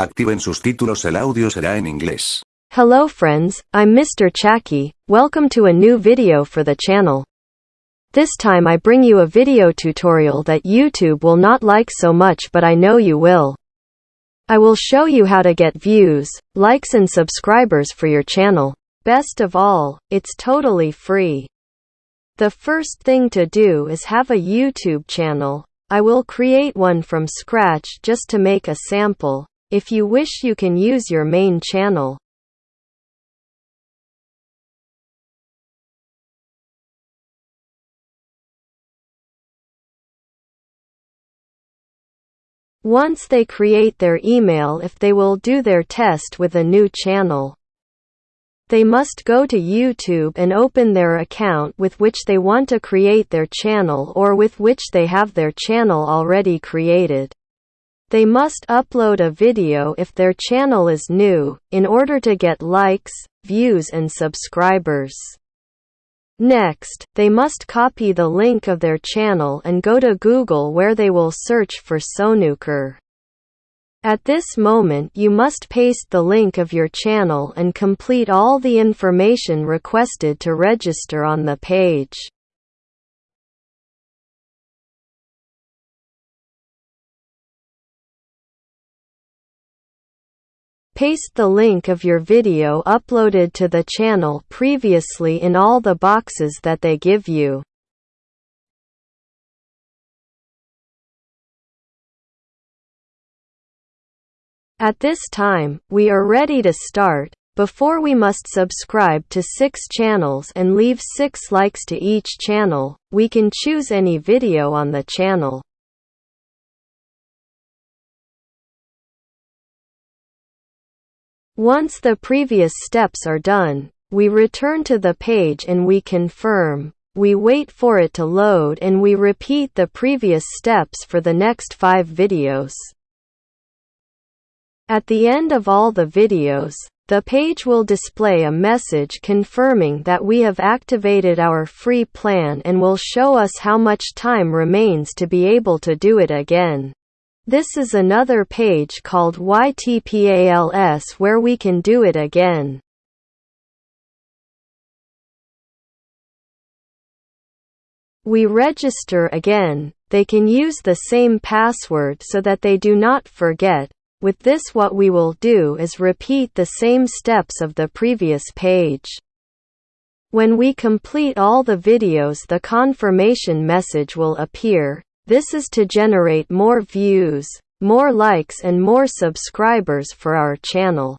Activen sus títulos el audio será en inglés. Hello friends, I'm Mr. Chacky, welcome to a new video for the channel. This time I bring you a video tutorial that YouTube will not like so much but I know you will. I will show you how to get views, likes and subscribers for your channel. Best of all, it's totally free. The first thing to do is have a YouTube channel. I will create one from scratch just to make a sample. If you wish you can use your main channel. Once they create their email if they will do their test with a new channel. They must go to YouTube and open their account with which they want to create their channel or with which they have their channel already created. They must upload a video if their channel is new, in order to get likes, views and subscribers. Next, they must copy the link of their channel and go to Google where they will search for Sonuker. At this moment you must paste the link of your channel and complete all the information requested to register on the page. Paste the link of your video uploaded to the channel previously in all the boxes that they give you. At this time, we are ready to start. Before we must subscribe to 6 channels and leave 6 likes to each channel, we can choose any video on the channel. Once the previous steps are done, we return to the page and we confirm. We wait for it to load and we repeat the previous steps for the next five videos. At the end of all the videos, the page will display a message confirming that we have activated our free plan and will show us how much time remains to be able to do it again. This is another page called YTPALS where we can do it again. We register again, they can use the same password so that they do not forget. With this what we will do is repeat the same steps of the previous page. When we complete all the videos the confirmation message will appear, this is to generate more views, more likes and more subscribers for our channel.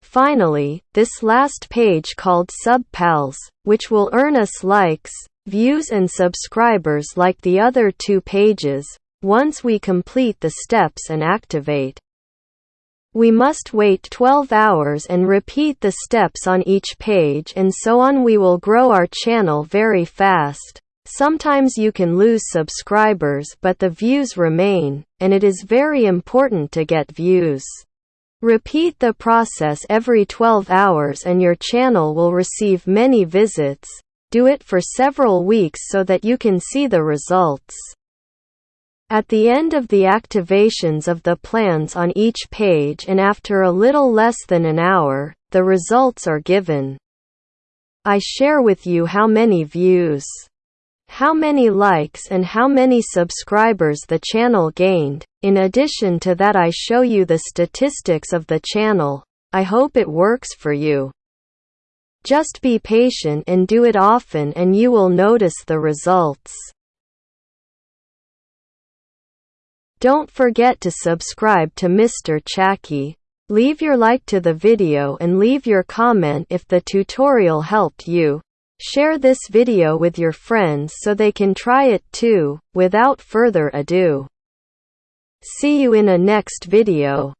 Finally, this last page called SubPals, which will earn us likes, views and subscribers like the other two pages, once we complete the steps and activate. We must wait 12 hours and repeat the steps on each page and so on we will grow our channel very fast. Sometimes you can lose subscribers but the views remain, and it is very important to get views. Repeat the process every 12 hours and your channel will receive many visits. Do it for several weeks so that you can see the results. At the end of the activations of the plans on each page and after a little less than an hour, the results are given. I share with you how many views how many likes and how many subscribers the channel gained. In addition to that I show you the statistics of the channel. I hope it works for you. Just be patient and do it often and you will notice the results. Don't forget to subscribe to Mr. Chacky. Leave your like to the video and leave your comment if the tutorial helped you. Share this video with your friends so they can try it too. Without further ado. See you in a next video.